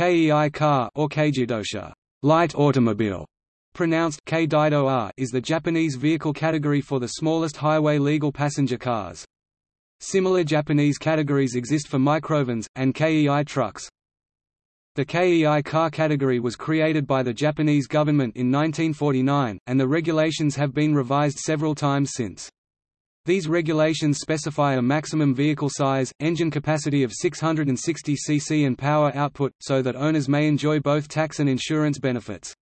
kei car or keijidosha light automobile, pronounced keidido is the Japanese vehicle category for the smallest highway legal passenger cars. Similar Japanese categories exist for microvans, and kei trucks. The KEI car category was created by the Japanese government in 1949, and the regulations have been revised several times since. These regulations specify a maximum vehicle size, engine capacity of 660 cc and power output, so that owners may enjoy both tax and insurance benefits.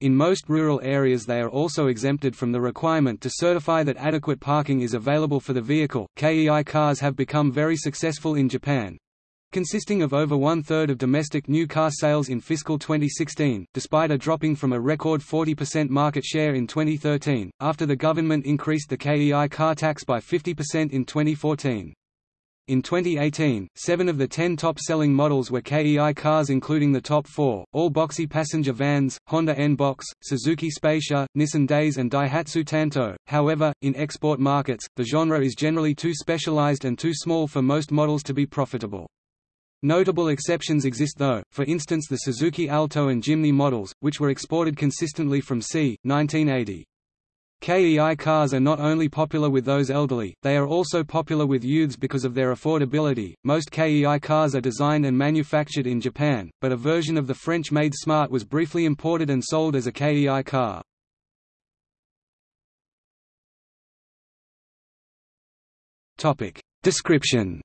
In most rural areas they are also exempted from the requirement to certify that adequate parking is available for the vehicle. KEI cars have become very successful in Japan, consisting of over one-third of domestic new car sales in fiscal 2016, despite a dropping from a record 40% market share in 2013, after the government increased the KEI car tax by 50% in 2014. In 2018, seven of the ten top-selling models were KEI cars including the top four, all boxy passenger vans, Honda N-Box, Suzuki Spacia, Nissan Dayz and Daihatsu Tanto. However, in export markets, the genre is generally too specialized and too small for most models to be profitable. Notable exceptions exist though, for instance the Suzuki Alto and Jimny models, which were exported consistently from c. 1980. KEI cars are not only popular with those elderly, they are also popular with youths because of their affordability. Most KEI cars are designed and manufactured in Japan, but a version of the French-made Smart was briefly imported and sold as a KEI car. Topic: Description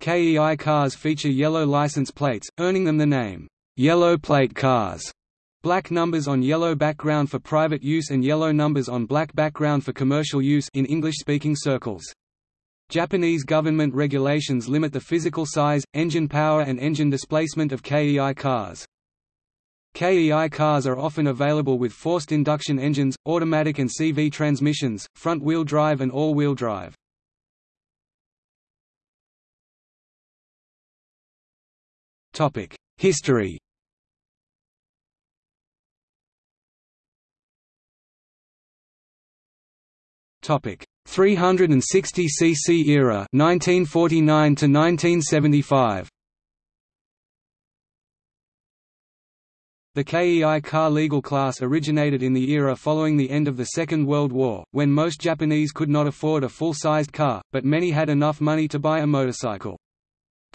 KEI cars feature yellow license plates, earning them the name, "'yellow plate cars' black numbers on yellow background for private use and yellow numbers on black background for commercial use in English-speaking circles. Japanese government regulations limit the physical size, engine power and engine displacement of KEI cars. KEI cars are often available with forced induction engines, automatic and CV transmissions, front-wheel drive and all-wheel drive. History Topic 360 cc era 1949 to 1975 The KEI car legal class originated in the era following the end of the Second World War, when most Japanese could not afford a full-sized car, but many had enough money to buy a motorcycle.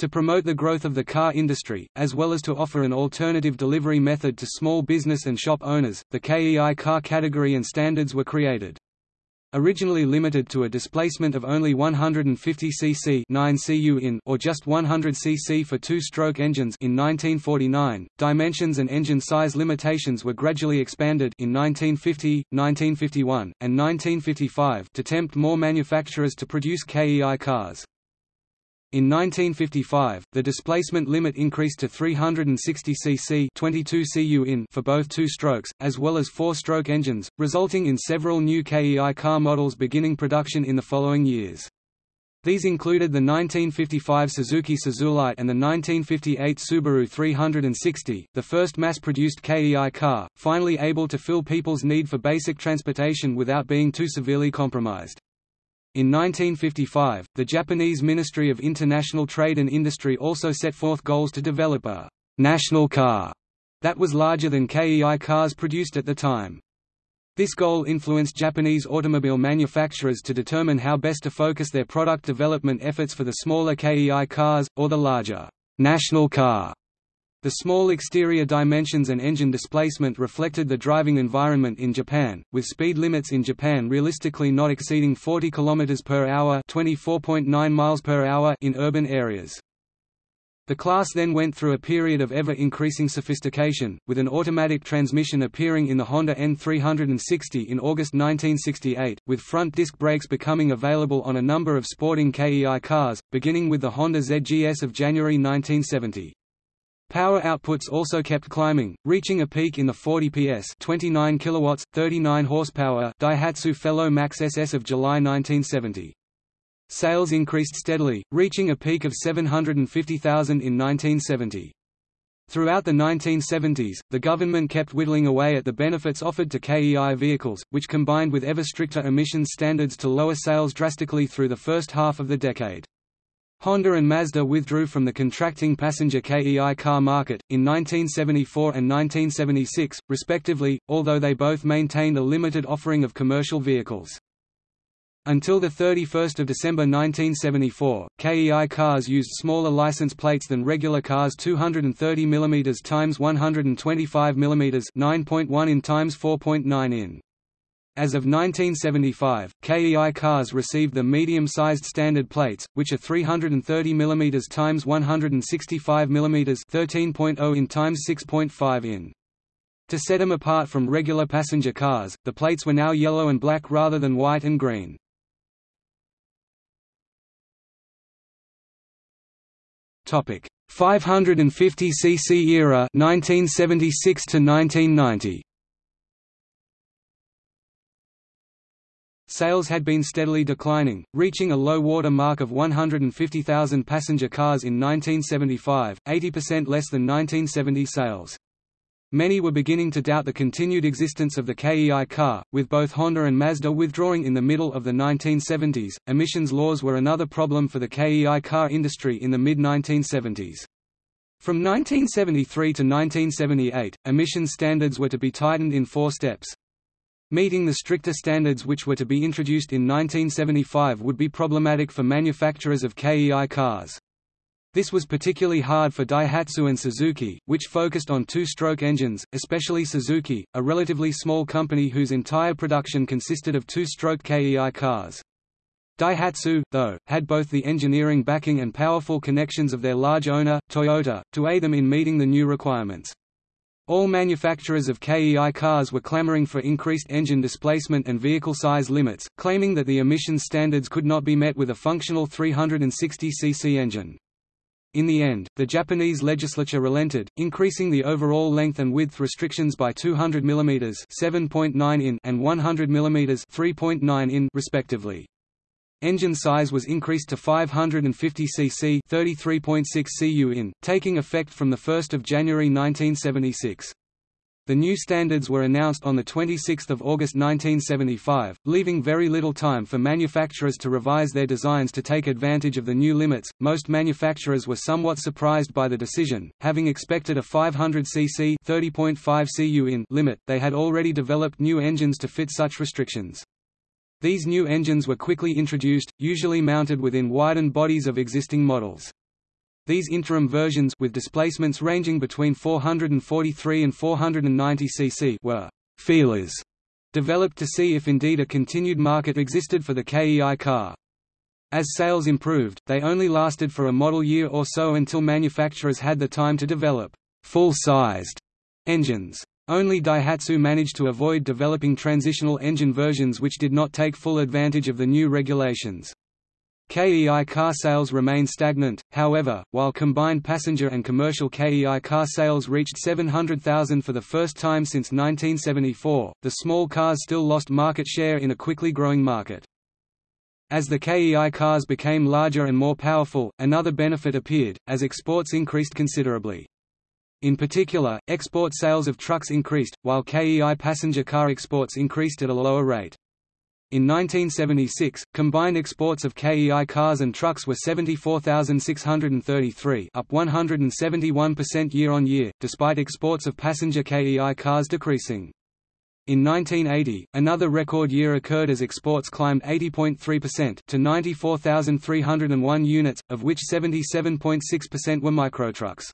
To promote the growth of the car industry, as well as to offer an alternative delivery method to small business and shop owners, the KEI car category and standards were created. Originally limited to a displacement of only 150 cc 9 cu in or just 100 cc for two-stroke engines in 1949, dimensions and engine size limitations were gradually expanded in 1950, 1951, and 1955 to tempt more manufacturers to produce KEI cars. In 1955, the displacement limit increased to 360 cc 22 cu in for both two-strokes, as well as four-stroke engines, resulting in several new KEI car models beginning production in the following years. These included the 1955 Suzuki Suzulite and the 1958 Subaru 360, the first mass-produced KEI car, finally able to fill people's need for basic transportation without being too severely compromised. In 1955, the Japanese Ministry of International Trade and Industry also set forth goals to develop a «national car» that was larger than KEI cars produced at the time. This goal influenced Japanese automobile manufacturers to determine how best to focus their product development efforts for the smaller KEI cars, or the larger «national car» The small exterior dimensions and engine displacement reflected the driving environment in Japan, with speed limits in Japan realistically not exceeding 40 km per hour (24.9 miles per hour) in urban areas. The class then went through a period of ever-increasing sophistication, with an automatic transmission appearing in the Honda N360 in August 1968, with front disc brakes becoming available on a number of sporting KEI cars, beginning with the Honda ZGS of January 1970. Power outputs also kept climbing, reaching a peak in the 40 PS 29 kilowatts, 39 horsepower Daihatsu Fellow Max SS of July 1970. Sales increased steadily, reaching a peak of 750,000 in 1970. Throughout the 1970s, the government kept whittling away at the benefits offered to KEI vehicles, which combined with ever stricter emissions standards to lower sales drastically through the first half of the decade. Honda and Mazda withdrew from the contracting passenger KEI car market, in 1974 and 1976, respectively, although they both maintained a limited offering of commercial vehicles. Until 31 December 1974, KEI cars used smaller license plates than regular cars 230 mm x 125 mm 9.1 in x 4.9 in. As of 1975, KEI cars received the medium-sized standard plates, which are 330 mm x 165 mm 13.0 in x 6.5 in. To set them apart from regular passenger cars, the plates were now yellow and black rather than white and green. Topic: 550 cc era 1976 to 1990 Sales had been steadily declining, reaching a low water mark of 150,000 passenger cars in 1975, 80% less than 1970 sales. Many were beginning to doubt the continued existence of the KEI car, with both Honda and Mazda withdrawing in the middle of the 1970s. Emissions laws were another problem for the KEI car industry in the mid 1970s. From 1973 to 1978, emissions standards were to be tightened in four steps. Meeting the stricter standards which were to be introduced in 1975 would be problematic for manufacturers of KEI cars. This was particularly hard for Daihatsu and Suzuki, which focused on two-stroke engines, especially Suzuki, a relatively small company whose entire production consisted of two-stroke KEI cars. Daihatsu, though, had both the engineering backing and powerful connections of their large owner, Toyota, to aid them in meeting the new requirements. All manufacturers of KEI cars were clamoring for increased engine displacement and vehicle size limits, claiming that the emissions standards could not be met with a functional 360 cc engine. In the end, the Japanese legislature relented, increasing the overall length and width restrictions by 200 mm (7.9 in) and 100 mm (3.9 in) respectively. Engine size was increased to 550 cc (33.6 cu in), taking effect from the 1st of January 1976. The new standards were announced on 26 August 1975, leaving very little time for manufacturers to revise their designs to take advantage of the new limits. Most manufacturers were somewhat surprised by the decision, having expected a 500 cc (30.5 cu in) limit. They had already developed new engines to fit such restrictions. These new engines were quickly introduced, usually mounted within widened bodies of existing models. These interim versions with displacements ranging between 443 and 490 cc were «feelers» developed to see if indeed a continued market existed for the KEI car. As sales improved, they only lasted for a model year or so until manufacturers had the time to develop «full-sized» engines. Only Daihatsu managed to avoid developing transitional engine versions which did not take full advantage of the new regulations. KEI car sales remain stagnant, however, while combined passenger and commercial KEI car sales reached 700,000 for the first time since 1974, the small cars still lost market share in a quickly growing market. As the KEI cars became larger and more powerful, another benefit appeared, as exports increased considerably. In particular, export sales of trucks increased, while KEI passenger car exports increased at a lower rate. In 1976, combined exports of KEI cars and trucks were 74,633 up 171% year-on-year, despite exports of passenger KEI cars decreasing. In 1980, another record year occurred as exports climbed 80.3% to 94,301 units, of which 77.6% were microtrucks.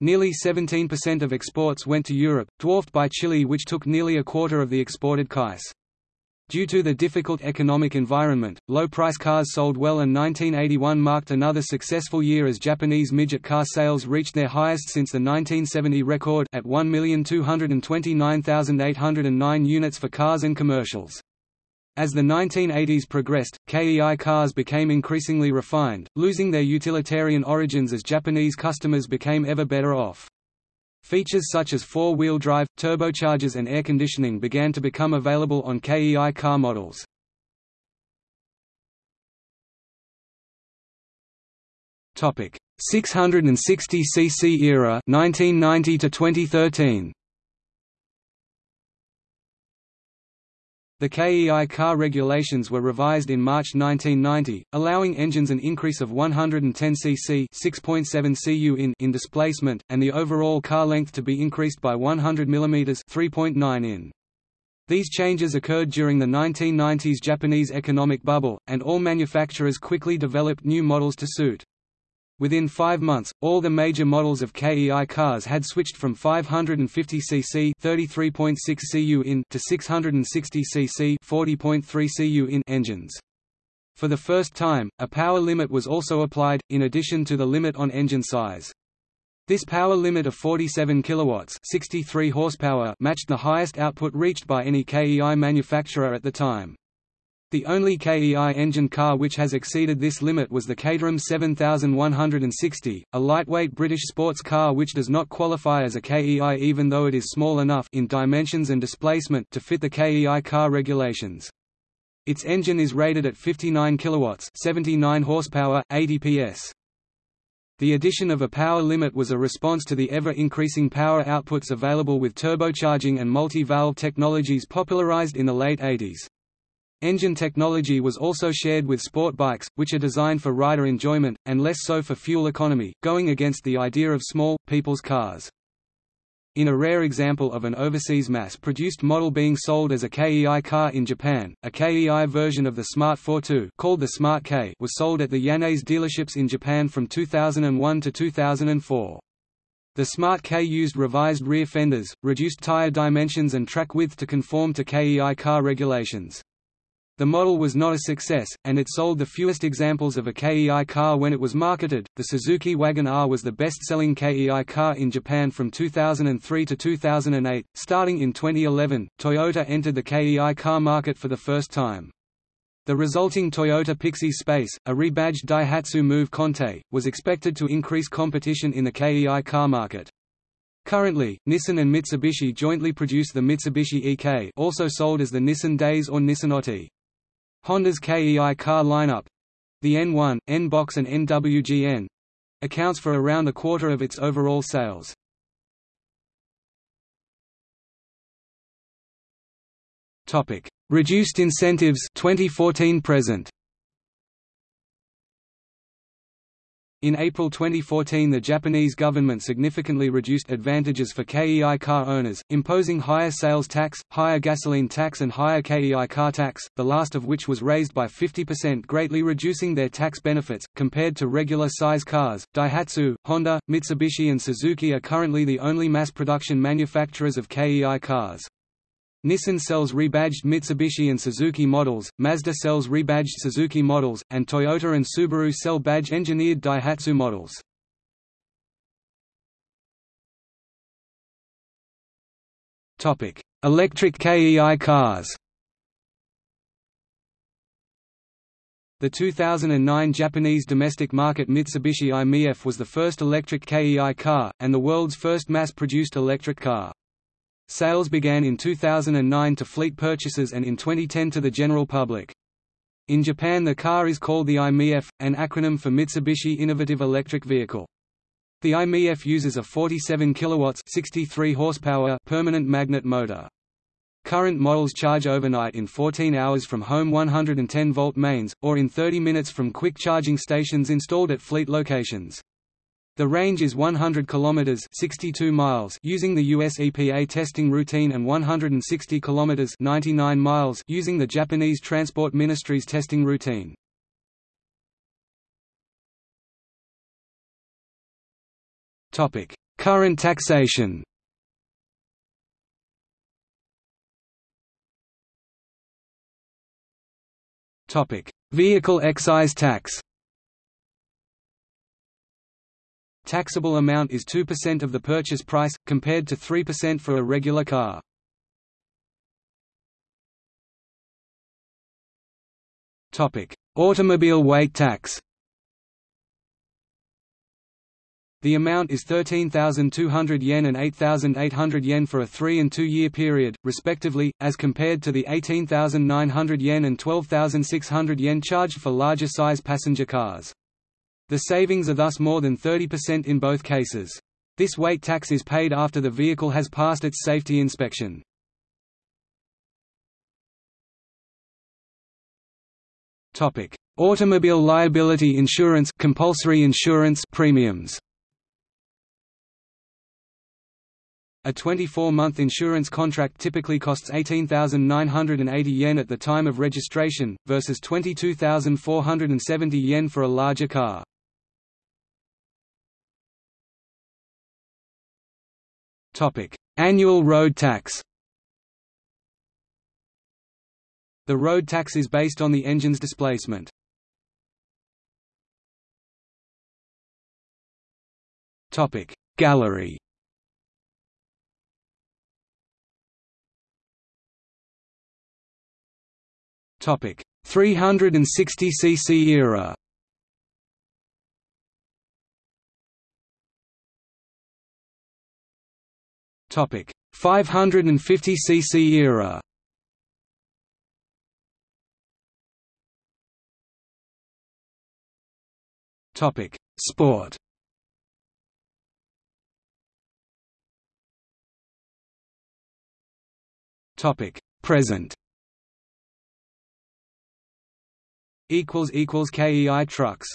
Nearly 17% of exports went to Europe, dwarfed by Chile which took nearly a quarter of the exported KEIs. Due to the difficult economic environment, low-price cars sold well and 1981 marked another successful year as Japanese midget car sales reached their highest since the 1970 record at 1,229,809 units for cars and commercials. As the 1980s progressed, KEI cars became increasingly refined, losing their utilitarian origins as Japanese customers became ever better off. Features such as four-wheel drive, turbochargers and air conditioning began to become available on KEI car models. Topic: 660 cc era 1990 to 2013. The KEI car regulations were revised in March 1990, allowing engines an increase of 110 cc (6.7 cu in) in displacement, and the overall car length to be increased by 100 mm (3.9 in). These changes occurred during the 1990s Japanese economic bubble, and all manufacturers quickly developed new models to suit. Within five months, all the major models of KEI cars had switched from 550 cc (33.6 cu in) to 660 cc (40.3 cu in) engines. For the first time, a power limit was also applied, in addition to the limit on engine size. This power limit of 47 kilowatts, 63 horsepower, matched the highest output reached by any KEI manufacturer at the time. The only KEI engine car which has exceeded this limit was the Caterham 7160, a lightweight British sports car which does not qualify as a KEI even though it is small enough in dimensions and displacement to fit the KEI car regulations. Its engine is rated at 59 kilowatts, 79 horsepower, 80 PS. The addition of a power limit was a response to the ever-increasing power outputs available with turbocharging and multi-valve technologies popularized in the late 80s. Engine technology was also shared with sport bikes, which are designed for rider enjoyment, and less so for fuel economy, going against the idea of small, people's cars. In a rare example of an overseas mass-produced model being sold as a KEI car in Japan, a KEI version of the Smart 42 called the Smart K was sold at the Yanase dealerships in Japan from 2001 to 2004. The Smart K used revised rear fenders, reduced tire dimensions and track width to conform to KEI car regulations. The model was not a success, and it sold the fewest examples of a KEI car when it was marketed. The Suzuki Wagon R was the best selling KEI car in Japan from 2003 to 2008. Starting in 2011, Toyota entered the KEI car market for the first time. The resulting Toyota Pixis Space, a rebadged Daihatsu Move Conte, was expected to increase competition in the KEI car market. Currently, Nissan and Mitsubishi jointly produce the Mitsubishi EK also sold as the Nissan Dayz or Nissan Otti. Honda's KEI car lineup—the N1, N-Box and NWGN—accounts for around a quarter of its overall sales. Topic: Reduced incentives 2014 present In April 2014 the Japanese government significantly reduced advantages for KEI car owners, imposing higher sales tax, higher gasoline tax and higher KEI car tax, the last of which was raised by 50% greatly reducing their tax benefits, compared to regular size cars. Daihatsu, Honda, Mitsubishi and Suzuki are currently the only mass production manufacturers of KEI cars. Nissan sells rebadged Mitsubishi and Suzuki models, Mazda sells rebadged Suzuki models, and Toyota and Subaru sell badge-engineered Daihatsu models. Electric KEI cars The 2009 Japanese domestic market Mitsubishi i-MiEV was the first electric KEI car, and the world's first mass-produced electric car. Sales began in 2009 to fleet purchases and in 2010 to the general public. In Japan the car is called the i-MiEV, an acronym for Mitsubishi Innovative Electric Vehicle. The i-MiEV uses a 47 kilowatts 63 horsepower permanent magnet motor. Current models charge overnight in 14 hours from home 110-volt mains, or in 30 minutes from quick charging stations installed at fleet locations. The range is 100 kilometers (62 miles) using the US EPA testing routine and 160 kilometers (99 miles) using the Japanese Transport Ministry's testing routine. Topic: Current taxation. Topic: Vehicle excise tax. Taxable amount is 2% of the purchase price, compared to 3% for a regular car. Automobile weight tax The amount is 13,200 yen and 8,800 yen for a 3 and 2 year period, respectively, as compared to the 18,900 yen and 12,600 yen charged for larger size passenger cars. The savings are thus more than 30% in both cases. This weight tax is paid after the vehicle has passed its safety inspection. Topic: Automobile liability insurance compulsory insurance premiums. A 24-month insurance contract typically costs 18,980 yen at the time of registration, versus 22,470 yen for a larger car. Annual road tax. The road tax is based on the engine's displacement. Topic. Gallery. Topic. 360 cc era. Topic. 550 cc era. Topic. Sport. Topic. Present. Equals equals KEI trucks